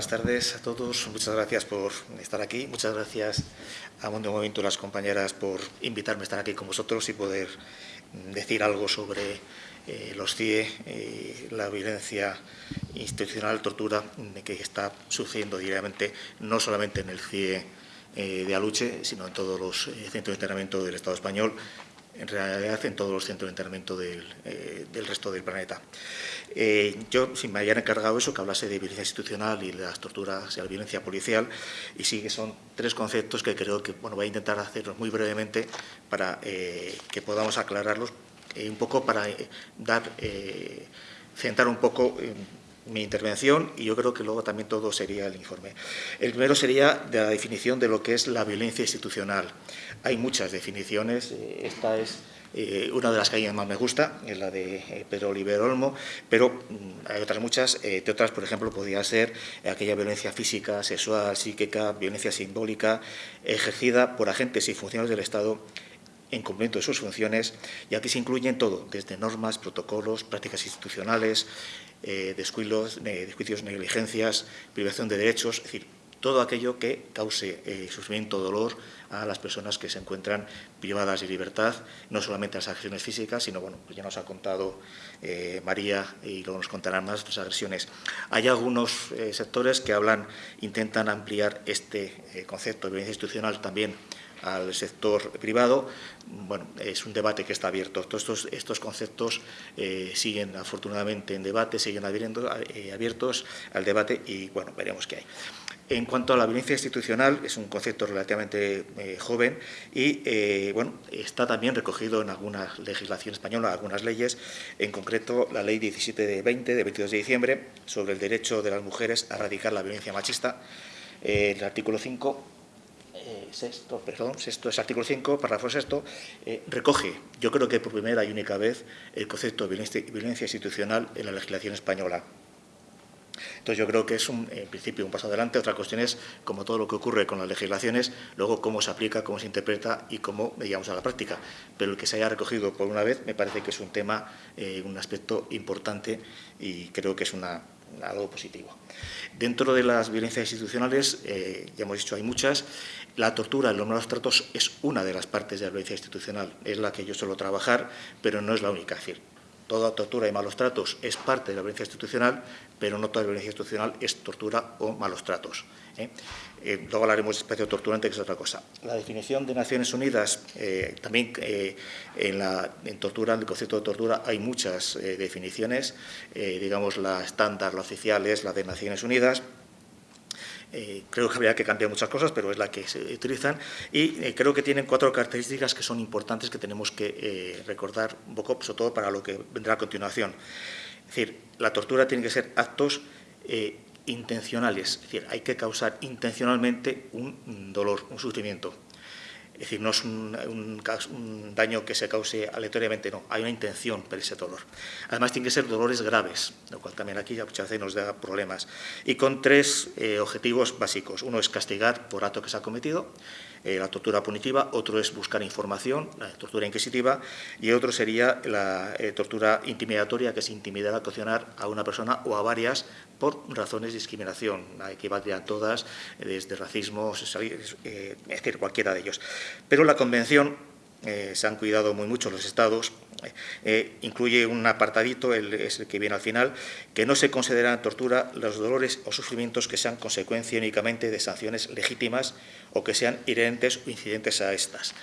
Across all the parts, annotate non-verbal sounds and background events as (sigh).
buenas tardes a todos. Muchas gracias por estar aquí. Muchas gracias a un Momento las compañeras por invitarme a estar aquí con vosotros y poder decir algo sobre eh, los CIE, eh, la violencia institucional, tortura que está sucediendo diariamente, no solamente en el CIE eh, de Aluche, sino en todos los centros de entrenamiento del Estado español, en realidad en todos los centros de entrenamiento del, del resto del planeta. Eh, yo, si me habían encargado eso, que hablase de violencia institucional y de las torturas y la violencia policial, y sí que son tres conceptos que creo que bueno, voy a intentar hacerlos muy brevemente para eh, que podamos aclararlos, eh, un poco para dar, centrar un poco mi intervención y yo creo que luego también todo sería el informe. El primero sería de la definición de lo que es la violencia institucional. Hay muchas definiciones, esta es eh, una de las que a mí más me gusta es la de eh, Pedro Oliver Olmo, pero mm, hay otras muchas. Eh, de otras, por ejemplo, podría ser aquella violencia física, sexual, psíquica, violencia simbólica, ejercida por agentes y funcionarios del Estado en cumplimiento de sus funciones, y aquí se incluyen todo, desde normas, protocolos, prácticas institucionales, descuidos, desjuicios, negligencias, privación de derechos, es decir, todo aquello que cause eh, sufrimiento o dolor a las personas que se encuentran privadas de libertad, no solamente las agresiones físicas, sino, bueno, pues ya nos ha contado eh, María y luego nos contarán más las agresiones. Hay algunos eh, sectores que hablan, intentan ampliar este concepto de violencia institucional también al sector privado, bueno, es un debate que está abierto. Todos estos, estos conceptos siguen afortunadamente en debate, siguen abiertos al debate y, bueno, veremos qué hay. En cuanto a la violencia institucional, es un concepto relativamente eh, joven y eh, bueno, está también recogido en alguna legislación española, algunas leyes, en concreto la Ley 17 de 20, de 22 de diciembre, sobre el derecho de las mujeres a erradicar la violencia machista. Eh, el artículo 5, sexto, perdón, sexto es artículo 5, párrafo sexto, recoge, yo creo que por primera y única vez, el concepto de violencia institucional en la legislación española. Entonces yo creo que es un, en principio un paso adelante. Otra cuestión es, como todo lo que ocurre con las legislaciones, luego cómo se aplica, cómo se interpreta y cómo llegamos a la práctica. Pero el que se haya recogido por una vez me parece que es un tema, eh, un aspecto importante y creo que es una, algo positivo. Dentro de las violencias institucionales, eh, ya hemos dicho, hay muchas. La tortura, los malos tratos es una de las partes de la violencia institucional. Es la que yo suelo trabajar, pero no es la única. Es decir, toda tortura y malos tratos es parte de la violencia institucional, pero no toda violencia institucional es tortura o malos tratos. ¿eh? Eh, luego hablaremos de espacio torturante, que es otra cosa. La definición de Naciones Unidas, eh, también en, en tortura, en el concepto de tortura, hay muchas definiciones, digamos la estándar, la oficial es la de Naciones Unidas, eh, creo que habría que cambiar muchas cosas, pero es la que se utilizan. Y eh, creo que tienen cuatro características que son importantes que tenemos que eh, recordar un poco, sobre todo para lo que vendrá a continuación. Es decir, la tortura tiene que ser actos intencionales, es decir, hay que causar intencionalmente un dolor, un sufrimiento. Es decir, no es un, daño que se cause aleatoriamente, no, hay una intención para ese dolor. Además, tiene que ser dolores graves, lo cual también aquí ya muchas veces nos da problemas. Y con tres eh, objetivos básicos. Uno es castigar por acto que se ha cometido, eh, la tortura punitiva, otro es buscar información, la tortura inquisitiva, y otro sería la eh, tortura intimidatoria, que es intimidar, a cocinar a una persona o a varias por razones de discriminación, que a todas, desde racismo, es decir, cualquiera de ellos. Pero la Convención eh, se han cuidado muy mucho los estados, eh, incluye un apartadito, el, es el que viene al final, que no se consideran tortura los dolores o sufrimientos que sean consecuencia únicamente de sanciones legítimas o que sean inherentes o incidentes a estas.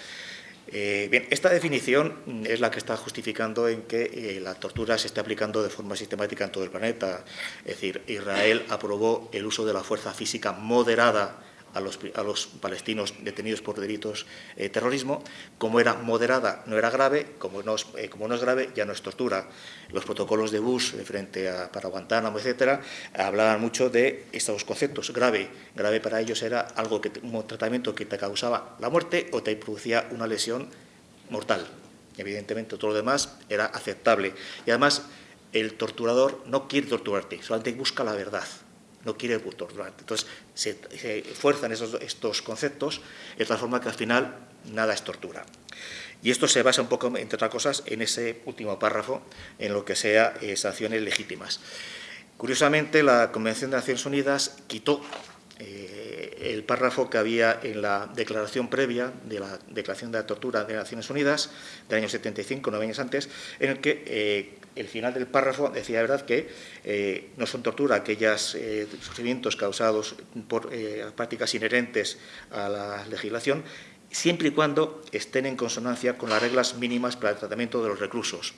Eh, bien, esta definición es la que está justificando en que la tortura se esté aplicando de forma sistemática en todo el planeta. Es decir, Israel aprobó el uso de la fuerza física moderada a los, palestinos detenidos por delitos de eh, terrorismo. Como era moderada, no era grave, como no, es, eh, como no es grave, ya no es tortura. Los protocolos de Bush frente a, para Guantánamo, etcétera, hablaban mucho de estos conceptos. Grave, grave para ellos era algo que, un tratamiento que te causaba la muerte o te producía una lesión mortal. Evidentemente, todo lo demás era aceptable. Y además, el torturador no quiere torturarte, solamente busca la verdad no quiere torturar. Entonces, se, fuerzan estos conceptos de tal forma que al final nada es tortura. Y esto se basa un poco, entre otras cosas, en ese último párrafo, en lo que sea sanciones legítimas. Curiosamente, la Convención de Naciones Unidas quitó eh, el párrafo que había en la declaración previa de la Declaración de la Tortura de Naciones Unidas del año 75, nueve años antes, en el que eh, el final del párrafo decía, verdad, que eh, no son tortura aquellos sufrimientos causados por prácticas inherentes a la legislación, siempre y cuando estén en consonancia con las reglas mínimas para el tratamiento de los reclusos.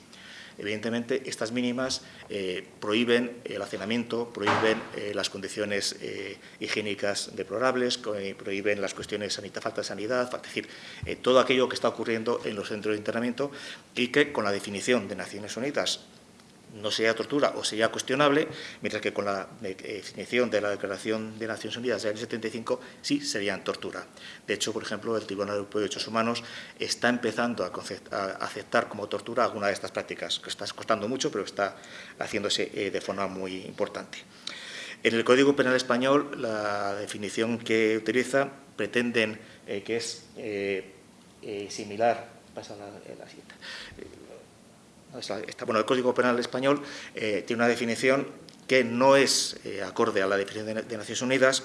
Evidentemente, estas mínimas eh, prohíben el hacinamiento, prohíben eh, las condiciones eh, higiénicas deplorables, prohíben las cuestiones de falta de sanidad, es decir, todo aquello que está ocurriendo en los centros de internamiento y que con la definición de Naciones Unidas no sería tortura o sería cuestionable, mientras que con la definición de la Declaración de Naciones Unidas del año 75 sí serían tortura. De hecho, por ejemplo, el Tribunal Europeo de Derechos Humanos está empezando a, aceptar como tortura alguna de estas prácticas, que está costando mucho, pero está haciéndose eh, de forma muy importante. En el Código Penal Español, la definición que utiliza pretenden eh, que es eh, similar, pasa la, la bueno, el Código Penal Español eh, tiene una definición que no es eh, acorde a la definición de, Naciones Unidas,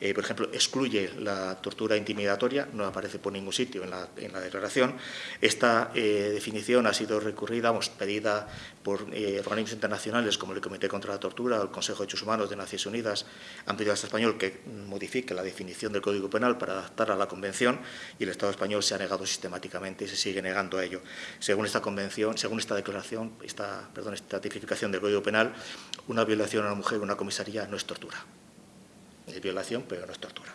eh, por ejemplo, excluye la tortura intimidatoria, no aparece por ningún sitio en la, declaración. Esta definición ha sido recurrida, hemos pedida por organismos internacionales como el Comité contra la Tortura o el Consejo de Derechos Humanos de Naciones Unidas, han pedido al Estado español que modifique la definición del Código Penal para adaptarla a la Convención y el Estado español se ha negado sistemáticamente y se sigue negando a ello. Según esta convención, según esta declaración, esta, perdón, esta tipificación del Código Penal, una violación a una mujer en una comisaría no es tortura. Es violación, pero no es tortura.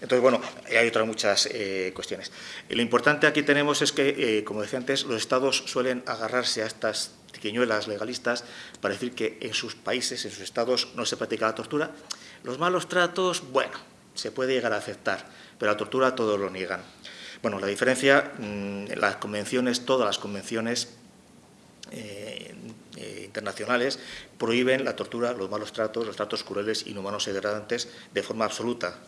Entonces, bueno, hay otras muchas eh, cuestiones. lo importante aquí tenemos es que, eh, como decía antes, los Estados suelen agarrarse a estas triquiñuelas legalistas para decir que en sus países, en sus Estados, no se practica la tortura. Los malos tratos, bueno, se puede llegar a aceptar, pero la tortura todos lo niegan. Bueno, la diferencia, en mm, las convenciones, todas las convenciones eh, internacionales prohíben la tortura, los malos tratos, los tratos crueles, inhumanos y degradantes de forma absoluta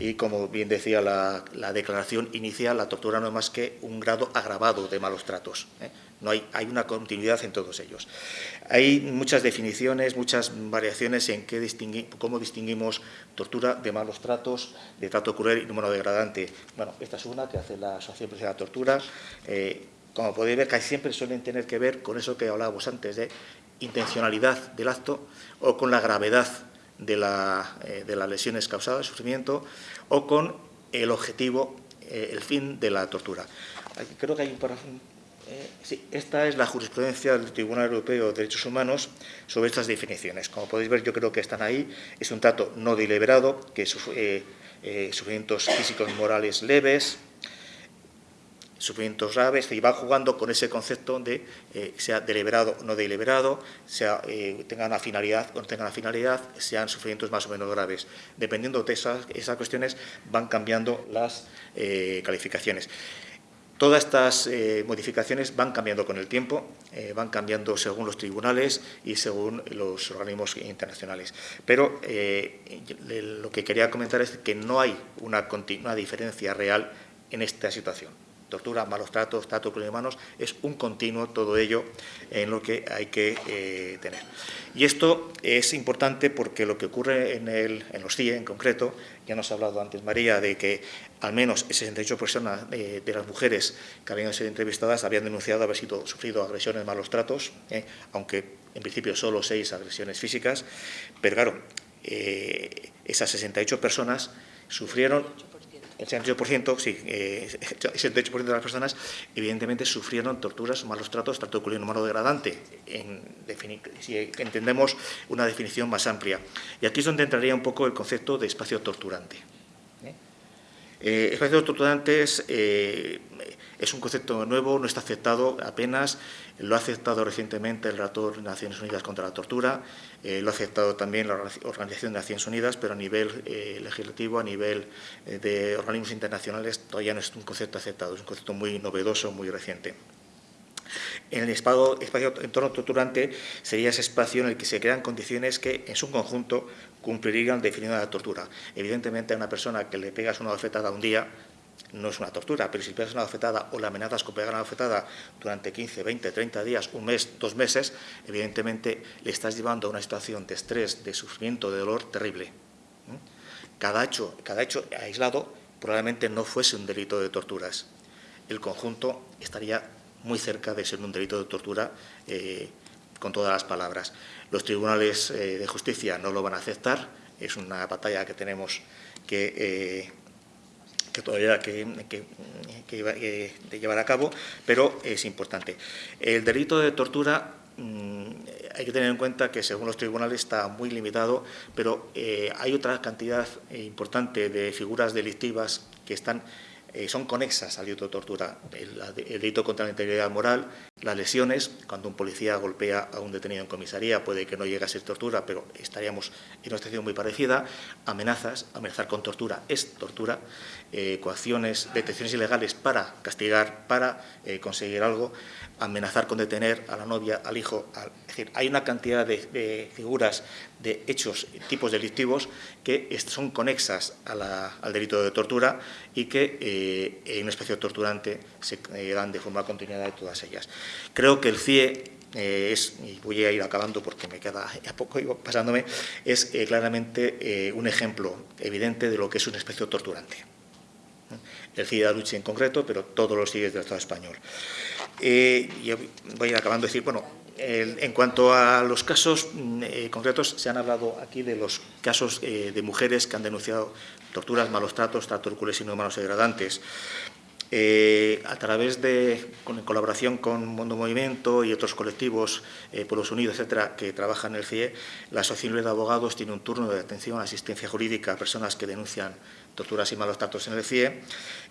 y como bien decía la, declaración inicial, la tortura no es más que un grado agravado de malos tratos. ¿eh? No hay, una continuidad en todos ellos. Hay muchas definiciones, muchas variaciones en qué cómo distinguimos tortura de malos tratos, de trato cruel y número degradante. Bueno, esta es una que hace la Asociación de la Tortura. Eh, como podéis ver, casi siempre suelen tener que ver con eso que hablábamos antes, de intencionalidad del acto o con la gravedad de, eh, las lesiones causadas, sufrimiento, o con el objetivo, eh, el fin de la tortura. creo que hay un párrafo... Eh, sí, esta es la jurisprudencia del Tribunal Europeo de Derechos Humanos sobre estas definiciones. Como podéis ver, yo creo que están ahí. Es un trato no deliberado, que sufrimientos físicos morales leves, sufrimientos graves y va jugando con ese concepto de eh, sea deliberado o no deliberado, sea, eh, tenga una finalidad o no tenga una finalidad, sean sufrimientos más o menos graves. Dependiendo de esas, cuestiones van cambiando las eh, calificaciones. Todas estas modificaciones van cambiando con el tiempo, van cambiando según los tribunales y según los organismos internacionales. Pero lo que quería comentar es que no hay una, una diferencia real en esta situación tortura, malos tratos, trato con humanos, es un continuo todo ello en lo que hay que eh, tener. Y esto es importante porque lo que ocurre en, el, en los CIE en concreto, ya nos ha hablado antes María de que al menos el 68% personas eh, de las mujeres que habían sido entrevistadas habían denunciado haber sido, sufrido agresiones, malos tratos, eh, aunque en principio solo seis agresiones físicas, pero claro, esas 68 personas sufrieron el 68%, sí, eh, (laughs) de las personas evidentemente sufrieron torturas, malos tratos, trato culino humano degradante, en si entendemos una definición más amplia. Y aquí es donde entraría un poco el concepto de espacio torturante. ¿eh? Eh, espacio torturante es un concepto nuevo, no está aceptado apenas, lo ha aceptado recientemente el relator de Naciones Unidas contra la Tortura, eh, lo ha aceptado también la Organización de Naciones Unidas, pero a nivel eh, legislativo, a nivel eh, de organismos internacionales, todavía no es un concepto aceptado, es un concepto muy novedoso, muy reciente. En el espacio, espacio entorno torturante sería ese espacio en el que se crean condiciones que, en su conjunto, cumplirían definiendo la tortura. Evidentemente, a una persona que le pegas una bofetada un día, no es una tortura, pero si a una afectada o la amenazas con pegar una afectada durante 15, 20, 30 días, un mes, dos meses, evidentemente le estás llevando a una situación de estrés, de sufrimiento, de dolor terrible. Cada hecho, cada hecho aislado probablemente no fuese un delito de torturas. El conjunto estaría muy cerca de ser un delito de tortura eh, con todas las palabras. Los tribunales eh, de justicia no lo van a aceptar, es una batalla que tenemos que, eh, que todavía que, que, llevar a cabo, pero es importante. El delito de tortura mm, hay que tener en cuenta que según los tribunales está muy limitado, pero hay otra cantidad importante de figuras delictivas que están eh, son conexas al delito de tortura. El, delito contra la integridad moral, las lesiones, cuando un policía golpea a un detenido en comisaría, puede que no llegue a ser tortura, pero estaríamos en una situación muy parecida. Amenazas, amenazar con tortura es tortura. Eh, coacciones, detenciones ilegales para castigar, para eh, conseguir algo. Amenazar con detener a la novia, al hijo. es decir, hay una cantidad de, figuras, de hechos, tipos delictivos que son conexas al delito de tortura y que eh, en una especie de torturante se eh, dan de forma continuada de todas ellas. Creo que el CIE eh, es, y voy a ir acabando porque me queda a poco pasándome, es claramente un ejemplo evidente de lo que es una especie de torturante. El de Aluche en concreto, pero todos los CIE del Estado español. yo voy a ir acabando decir, bueno, en cuanto a los casos mm, concretos, se han hablado aquí de los casos de mujeres que han denunciado torturas, malos tratos, trato y no malos degradantes. Eh, a través de, en colaboración con Mundo Movimiento y otros colectivos, eh, Pueblos Unidos, etcétera, que trabajan en el CIE, la Asociación de Abogados tiene un turno de atención a asistencia jurídica a personas que denuncian torturas y malos tratos en el CIE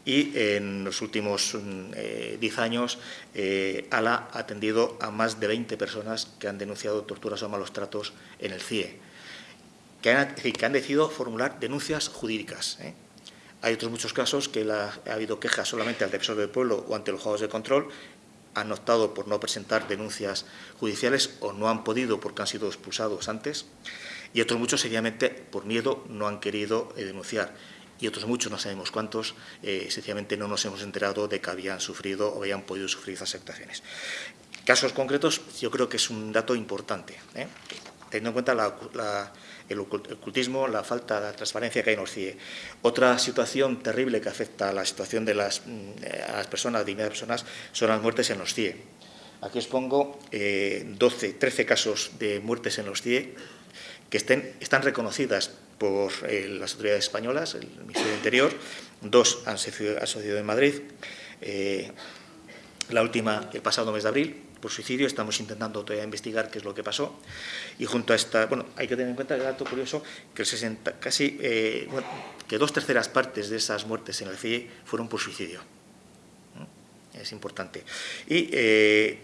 y en los últimos 10 mm, eh, años ALA ha atendido a más de 20 personas que han denunciado torturas o malos tratos en el CIE que han, decidido formular denuncias jurídicas. ¿eh? Hay otros muchos casos que ha habido quejas solamente al defensor del pueblo o ante los juegos de control, han optado por no presentar denuncias judiciales o no han podido porque han sido expulsados antes, y otros muchos sencillamente por miedo no han querido eh, denunciar. Y otros muchos, no sabemos cuántos, eh, sencillamente no nos hemos enterado de que habían sufrido o habían podido sufrir esas afectaciones. Casos concretos, yo creo que es un dato importante, teniendo en cuenta la el ocultismo, la falta de transparencia que hay en los CIE. Otra situación terrible que afecta a la situación de las, mm, a las personas, dignidad de personas, son las muertes en los CIE. Aquí os pongo 12, eh, 13 casos de muertes en los CIE que están reconocidas por eh, las autoridades españolas, el Ministerio del Interior, dos han sucedido en Madrid, eh, la última el pasado mes de abril, por suicidio, estamos intentando todavía investigar qué es lo que pasó. Y junto a esta, bueno, hay que tener en cuenta el dato curioso que el 60, casi, eh, que dos terceras partes de esas muertes en el CIE fueron por suicidio. Es importante. Y eh,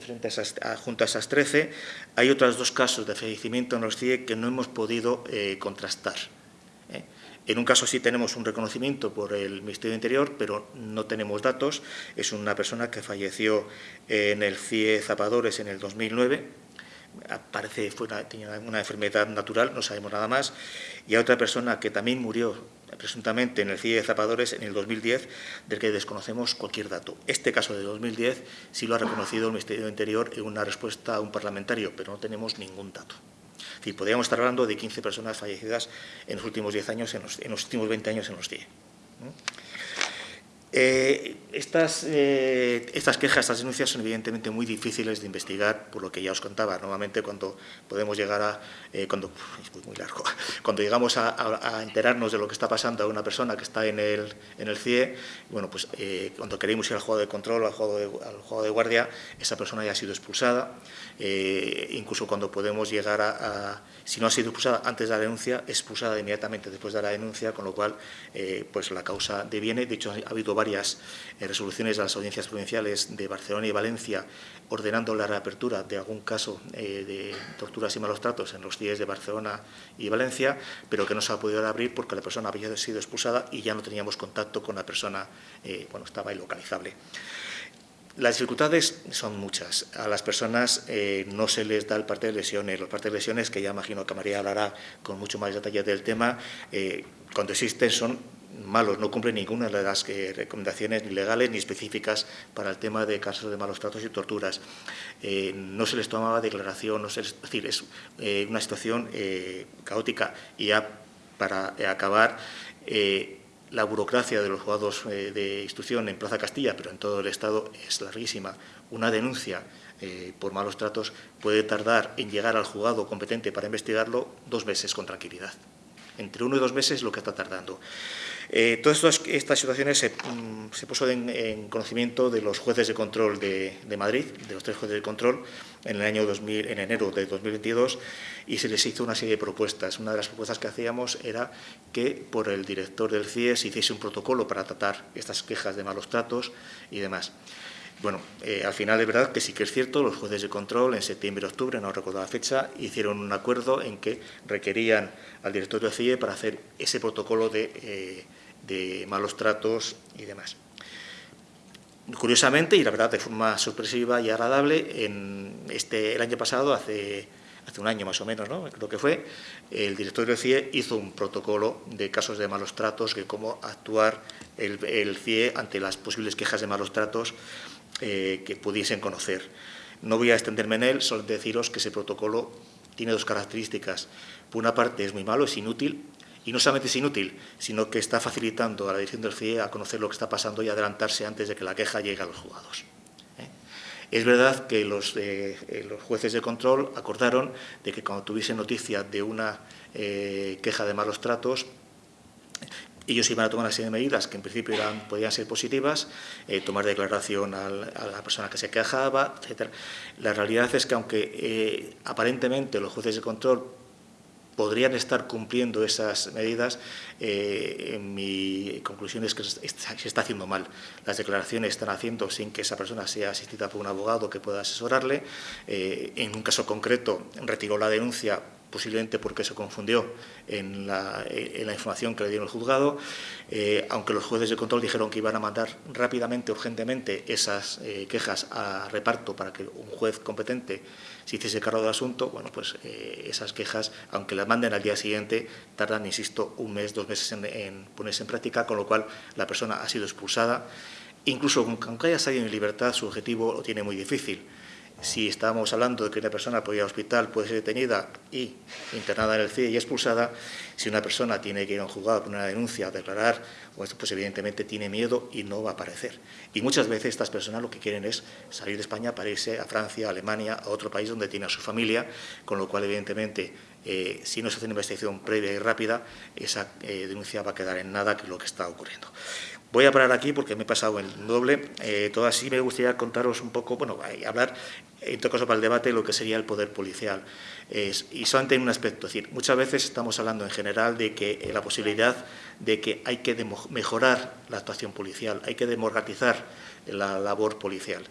frente a esas, junto a esas 13, hay otros dos casos de fallecimiento en los CIE que no hemos podido eh, contrastar. En un caso sí tenemos un reconocimiento por el Ministerio de Interior, pero no tenemos datos. Es una persona que falleció en el CIE Zapadores en el 2009, parece que tenía una enfermedad natural, no sabemos nada más, y a otra persona que también murió presuntamente en el CIE Zapadores en el 2010, del que desconocemos cualquier dato. Este caso de 2010 sí lo ha reconocido el Ministerio de Interior en una respuesta a un parlamentario, pero no tenemos ningún dato. Es podríamos estar hablando de 15 personas fallecidas en los últimos 10 años, en los, últimos 20 años en los CIE. Eh, estas, eh, estas, quejas, estas denuncias son evidentemente muy difíciles de investigar, por lo que ya os contaba. Normalmente cuando podemos llegar a, eh, cuando, muy largo, (laughs) cuando llegamos a, enterarnos de lo que está pasando a una persona que está en el, en el CIE, bueno, pues cuando queremos ir al juego de control, al juego de, al juego de guardia, esa persona ya ha sido expulsada. Incluso cuando podemos llegar a, si no ha sido expulsada antes de la denuncia, expulsada inmediatamente después de la denuncia, con lo cual pues la causa deviene. De hecho, ha habido varias eh, resoluciones de las audiencias provinciales de Barcelona y Valencia ordenando la reapertura de algún caso eh, de torturas y malos tratos en los días de Barcelona y Valencia, pero que no se ha podido abrir porque la persona había sido expulsada y ya no teníamos contacto con la persona, eh, bueno, estaba ilocalizable. Las dificultades son muchas. A las personas no se les da el parte de lesiones. Los partes de lesiones, que ya imagino que María hablará con mucho más detalle del tema, cuando existen son malos, no cumplen ninguna de las eh, recomendaciones ni legales ni específicas para el tema de casos de malos tratos y torturas. Eh, no se les tomaba declaración, no se es decir, es eh, una situación caótica y ya para acabar la burocracia de los juzgados de instrucción en Plaza Castilla, pero en todo el Estado, es larguísima. Una denuncia por malos tratos puede tardar en llegar al juzgado competente para investigarlo dos meses con tranquilidad entre uno y dos meses lo que está tardando. Eh, todas estas, situaciones se, mm, puso en, conocimiento de los jueces de control de, Madrid, de los tres jueces de control, en el año 2000, en enero de 2022, y se les hizo una serie de propuestas. Una de las propuestas que hacíamos era que por el director del CIE se hiciese un protocolo para tratar estas quejas de malos tratos y demás. Bueno, eh, al final es verdad que sí que es cierto, los jueces de control en septiembre y octubre, no recuerdo la fecha, hicieron un acuerdo en que requerían al director del CIE para hacer ese protocolo eh, de, malos tratos y demás. Curiosamente, y la verdad de forma sorpresiva y agradable, en este, el año pasado, hace, hace un año más o menos, ¿no? creo que fue, el director del CIE hizo un protocolo de casos de malos tratos, de cómo actuar el, el CIE ante las posibles quejas de malos tratos eh, que pudiesen conocer. No voy a extenderme en él, solo deciros que ese protocolo tiene dos características. Por una parte es muy malo, es inútil, y no solamente es inútil, sino que está facilitando a la dirección del CIE a conocer lo que está pasando y adelantarse antes de que la queja llegue a los juzgados. ¿eh? Es verdad que los, eh, los, jueces de control acordaron de que cuando tuviesen noticia de una queja de malos tratos, ellos iban a tomar una serie de medidas que en principio eran, podían ser positivas, eh, tomar declaración a la persona que se quejaba, etc. La realidad es que aunque eh, aparentemente los jueces de control podrían estar cumpliendo esas medidas, eh, mi conclusión es que se está haciendo mal. Las declaraciones están haciendo sin que esa persona sea asistida por un abogado que pueda asesorarle. en un caso concreto, retiró la denuncia posiblemente porque se confundió en la, información que le dieron el juzgado, eh, aunque los jueces de control dijeron que iban a mandar rápidamente, urgentemente, esas eh, quejas a reparto para que un juez competente se hiciese cargo del asunto, bueno, pues eh, esas quejas, aunque las manden al día siguiente, tardan, insisto, un mes, dos meses en, en ponerse en práctica, con lo cual la persona ha sido expulsada. Incluso aunque haya salido en libertad, su objetivo lo tiene muy difícil si estábamos hablando de que una persona puede ir al hospital, puede ser detenida y internada en el CIE y expulsada, si una persona tiene que ir a un juzgado con una denuncia a declarar, pues, pues, evidentemente tiene miedo y no va a aparecer. Y muchas veces estas personas lo que quieren es salir de España para irse a Francia, a Alemania, a otro país donde tiene a su familia, con lo cual evidentemente eh, si no se hace una investigación previa y rápida, esa eh, denuncia va a quedar en nada, que es lo que está ocurriendo. Voy a parar aquí porque me he pasado el doble. Eh, todo así me gustaría contaros un poco, bueno, hablar, en todo caso para el debate, lo que sería el poder policial. y solamente en un aspecto, es decir, muchas veces estamos hablando en general de que eh, la posibilidad de que hay que mejorar la actuación policial, hay que democratizar la labor policial.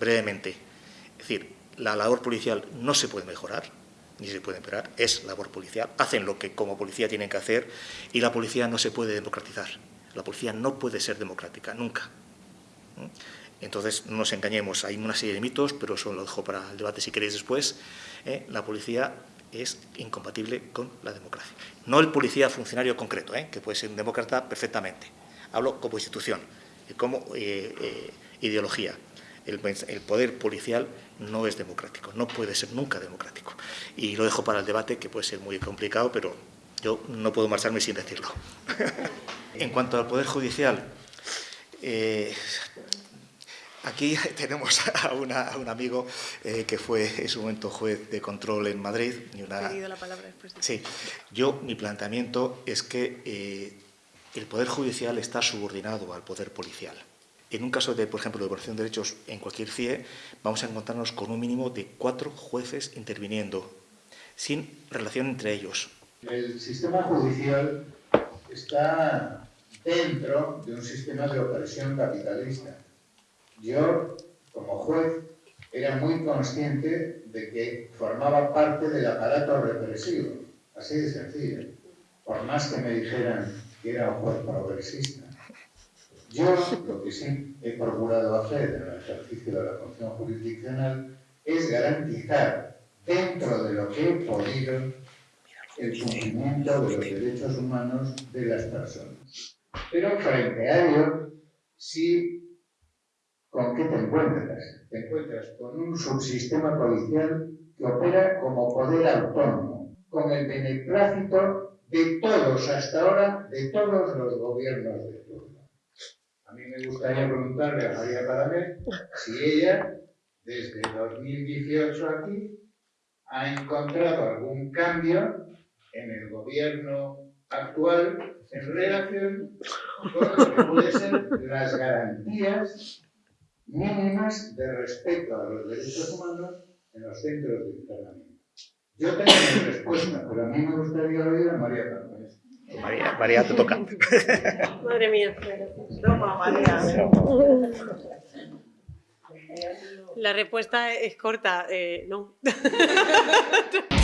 Brevemente, es decir, la labor policial no se puede mejorar, ni se puede empeorar, es labor policial, hacen lo que como policía tienen que hacer y la policía no se puede democratizar. La policía no puede ser democrática, nunca. Entonces, no nos engañemos, hay una serie de mitos, pero eso lo dejo para el debate si queréis después. ¿eh? La policía es incompatible con la democracia. No el policía funcionario concreto, ¿eh? que puede ser un demócrata perfectamente. Hablo como institución, como eh, ideología. El, el, poder policial no es democrático, no puede ser nunca democrático. Y lo dejo para el debate, que puede ser muy complicado, pero yo no puedo marcharme sin decirlo. (laughs) en cuanto al Poder Judicial, eh, aquí (laughs) tenemos a, un amigo eh, que fue en su momento juez de control en Madrid. Y una... la palabra después Sí, yo, mi planteamiento es que eh, el Poder Judicial está subordinado al Poder Policial. En un caso de, por ejemplo, de violación de derechos en cualquier CIE, vamos a encontrarnos con un mínimo de cuatro jueces interviniendo, sin relación entre ellos. El sistema judicial está dentro de un sistema de opresión capitalista. Yo, como juez, era muy consciente de que formaba parte del aparato represivo, así de sencillo, por más que me dijeran que era un juez progresista. Yo lo que sí he procurado hacer en el ejercicio de la función jurisdiccional es garantizar, dentro de lo que he podido, el cumplimiento de los derechos humanos de las personas. Pero frente a ello, sí, ¿con qué te encuentras? Te encuentras con un subsistema policial que opera como poder autónomo, con el beneplácito de todos hasta ahora, de todos los gobiernos de turno. A mí me gustaría preguntarle a María Paramé si ella, desde 2018 aquí, ha encontrado algún cambio en el gobierno actual en relación con lo que pueden ser las garantías mínimas de respeto a los derechos humanos en los centros de internamiento. Yo tengo mi respuesta, pero a mí me gustaría oír a María Carmen. María, María, te toca. (laughs) Madre mía. Toma, María. (laughs) La respuesta es corta, eh, no. (laughs)